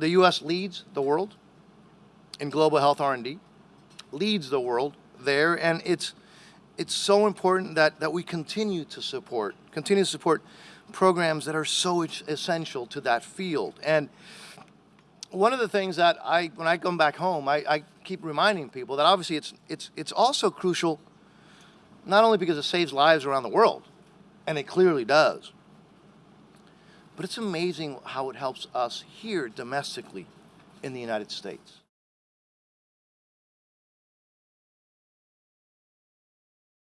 the U.S. leads the world in global health R&D, leads the world there, and it's it's so important that that we continue to support, continue to support programs that are so essential to that field. And one of the things that I, when I come back home, I, I keep reminding people that obviously it's it's it's also crucial, not only because it saves lives around the world, and it clearly does, but it's amazing how it helps us here domestically in the United States.